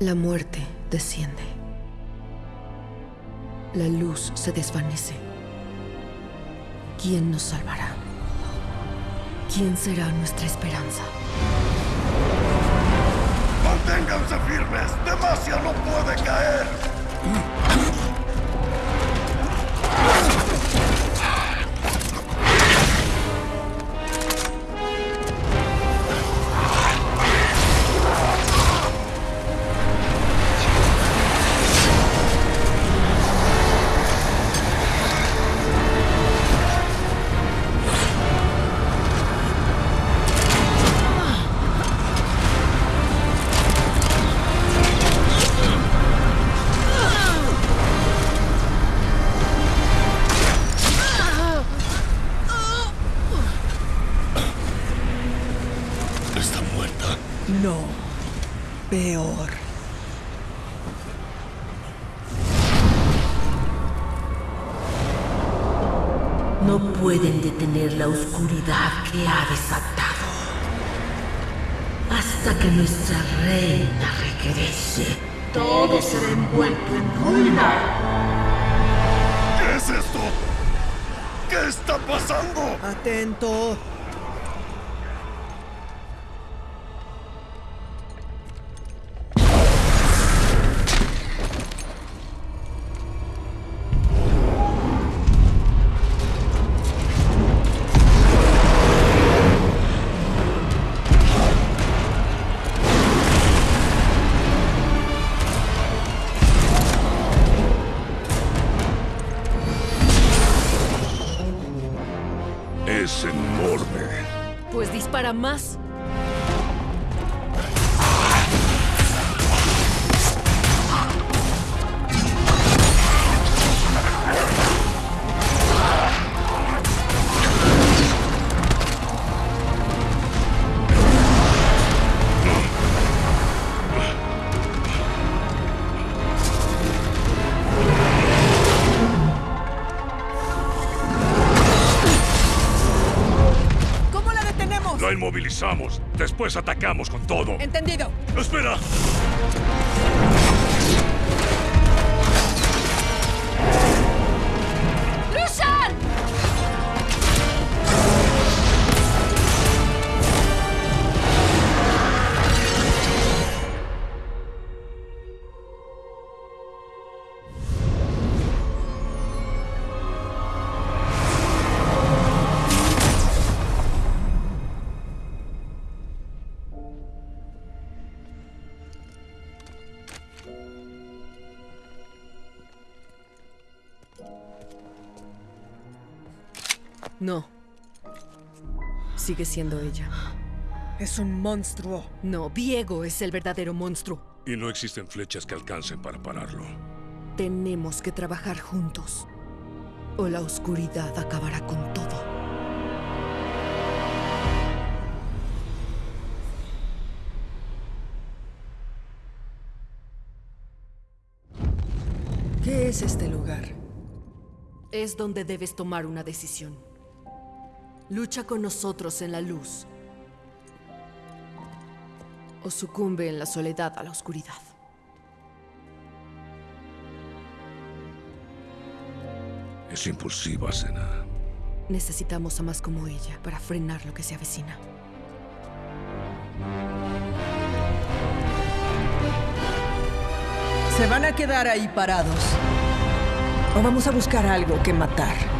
La muerte desciende. La luz se desvanece. ¿Quién nos salvará? ¿Quién será nuestra esperanza? Manténganse firmes. Demacia no puede caer. No. Peor. No pueden detener la oscuridad que ha desatado. Hasta que nuestra reina regrese, todo será envuelto en ruina. ¿Qué es esto? ¿Qué está pasando? Atento. Pues dispara más. La inmovilizamos. Después atacamos con todo. Entendido. ¡Espera! ¡Lucian! No. Sigue siendo ella. Es un monstruo. No, Viego es el verdadero monstruo. Y no existen flechas que alcancen para pararlo. Tenemos que trabajar juntos. O la oscuridad acabará con todo. ¿Qué es este lugar? Es donde debes tomar una decisión. Lucha con nosotros en la luz. O sucumbe en la soledad a la oscuridad. Es impulsiva, Sena. Necesitamos a más como ella para frenar lo que se avecina. ¿Se van a quedar ahí parados? ¿O vamos a buscar algo que matar?